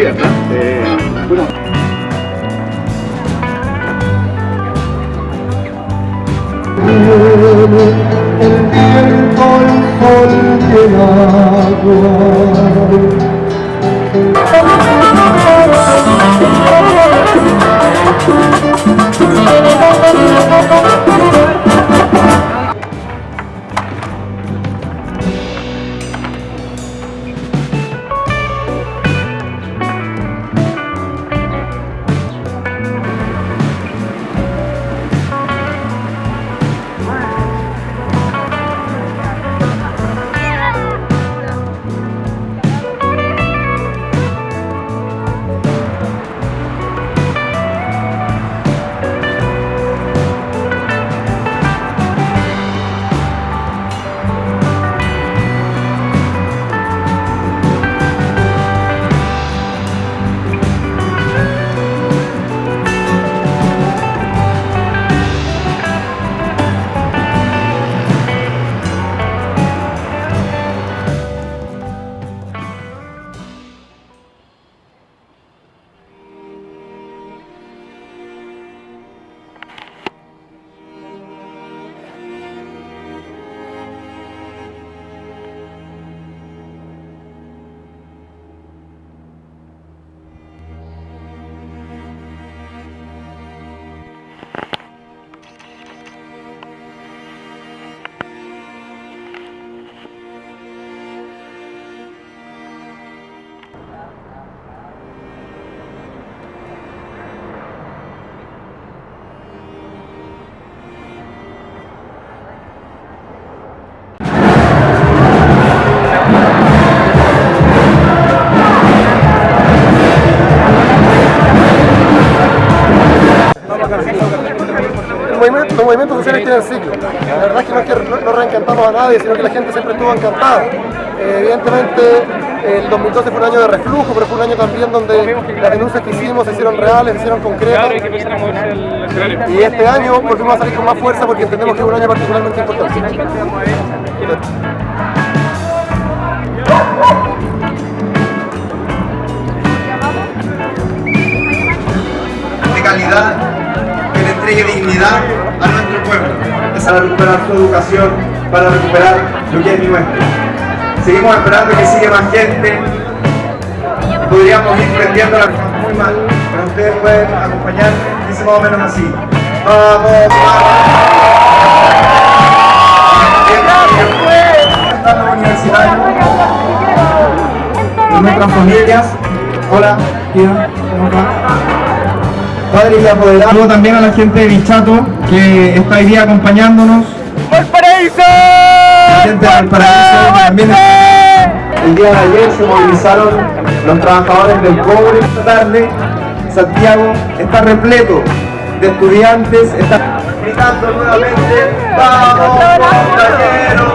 Bueno. el viento, el sol el agua. Tienen ciclo. La verdad es que no es que no, no reencantamos a nadie, sino que la gente siempre estuvo encantada. Eh, evidentemente, el 2012 fue un año de reflujo, pero fue un año también donde las denuncias que hicimos se hicieron reales, se hicieron concretas. Y este año volvimos a salir con más fuerza porque entendemos que es un año particularmente importante. de calidad que le entregue dignidad Es para recuperar su educación, para recuperar lo que es nuestro. Seguimos esperando que siga más gente. Podríamos ir prendiendo la muy mal, pero ustedes pueden acompañarme. Dice más o menos así. ¡Vamos, vamos! Padres y apoderados. Saludo también a la gente de Bichato que está hoy día acompañándonos. ¡Valparaíso! La gente de Valparaíso también El día de ayer se movilizaron los trabajadores del cobre. Esta tarde Santiago está repleto de estudiantes, está gritando nuevamente ¡Vamos, compañeros!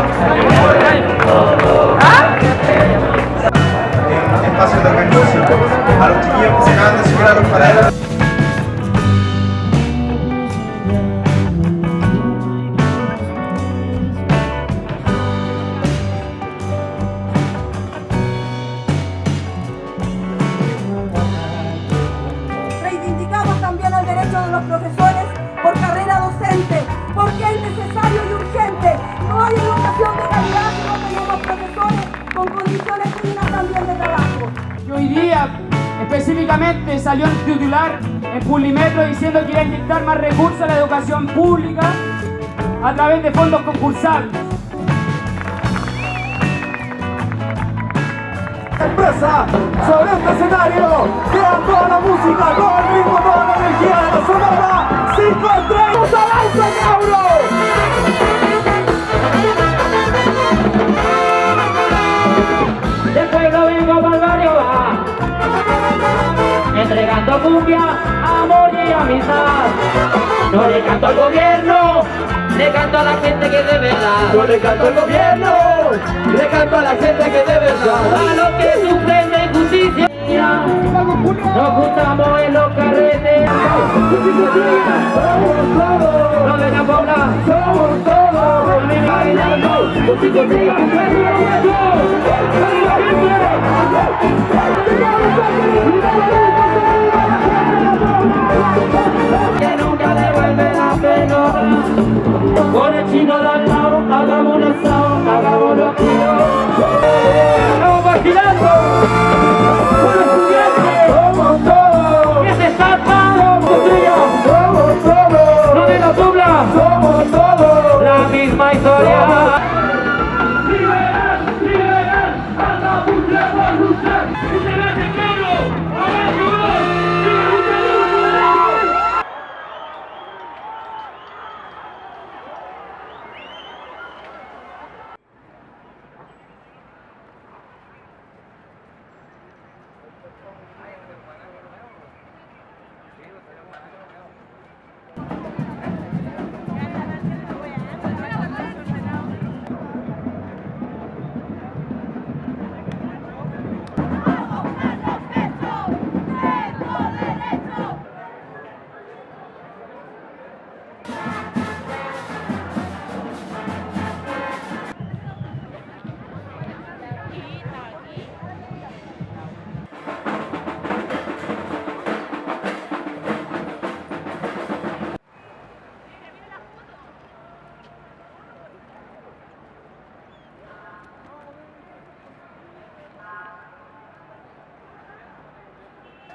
En espacios de organización. A los chiquillos que se acaban de subir a los paraderos. Hoy día, específicamente, salió titular en Publimetro diciendo que iba a inyectar más recursos a la educación pública a través de fondos concursables. Empresa sobre este escenario, toda la música, todo el ritmo, toda la energía de la sonora. Canto al gobierno, le canto a la gente que de verdad. Yo le canto al gobierno, le canto a la gente que de verdad. A los que sufren de injusticia. Nos juntamos en los carretes. No vengan a hablar. Somos todos, bailando,